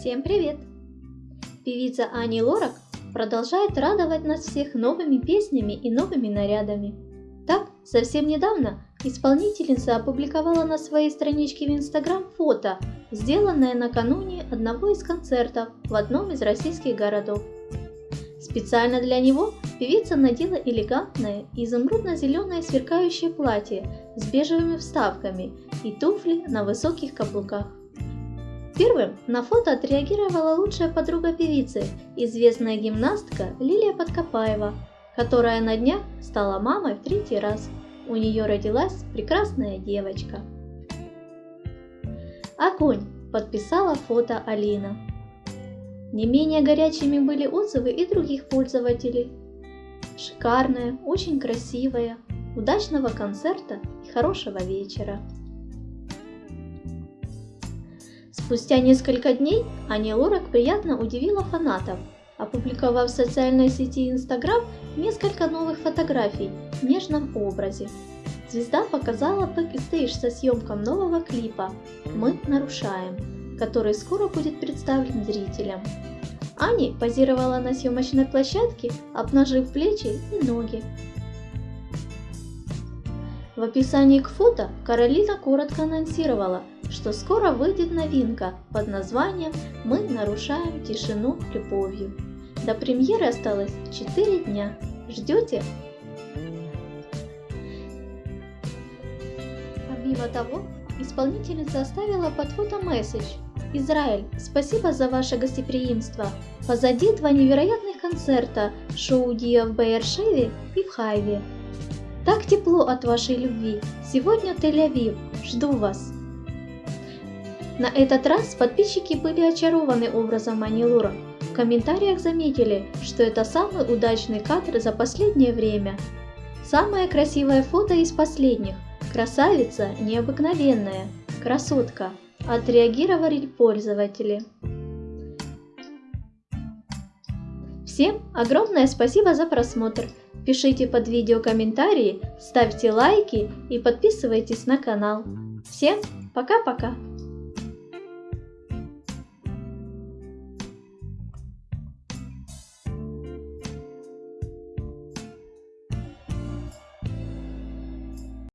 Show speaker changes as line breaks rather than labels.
Всем привет! Певица Ани Лорак продолжает радовать нас всех новыми песнями и новыми нарядами. Так, совсем недавно исполнительница опубликовала на своей страничке в Инстаграм фото, сделанное накануне одного из концертов в одном из российских городов. Специально для него певица надела элегантное изумрудно-зеленое сверкающее платье с бежевыми вставками и туфли на высоких каблуках. Первым на фото отреагировала лучшая подруга певицы, известная гимнастка Лилия Подкопаева, которая на днях стала мамой в третий раз. У нее родилась прекрасная девочка. Огонь! Подписала фото Алина. Не менее горячими были отзывы и других пользователей. Шикарная, очень красивая, удачного концерта и хорошего вечера. Спустя несколько дней Аня Лорак приятно удивила фанатов, опубликовав в социальной сети Instagram несколько новых фотографий в нежном образе. Звезда показала бэкстейдж со съемок нового клипа «Мы нарушаем», который скоро будет представлен зрителям. Ани позировала на съемочной площадке, обнажив плечи и ноги. В описании к фото Каролина коротко анонсировала, что скоро выйдет новинка под названием «Мы нарушаем тишину любовью». До премьеры осталось 4 дня. Ждете? Помимо того, исполнительница оставила под фото месседж «Израиль, спасибо за ваше гостеприимство. Позади два невероятных концерта шоу Диа в Бейершеве и в Хайве. Так тепло от вашей любви. Сегодня Тель-Авив. Жду вас». На этот раз подписчики были очарованы образом Ани Лора. В комментариях заметили, что это самый удачный кадр за последнее время. Самое красивое фото из последних. Красавица необыкновенная. Красотка. Отреагировали пользователи. Всем огромное спасибо за просмотр. Пишите под видео комментарии, ставьте лайки и подписывайтесь на канал. Всем пока-пока!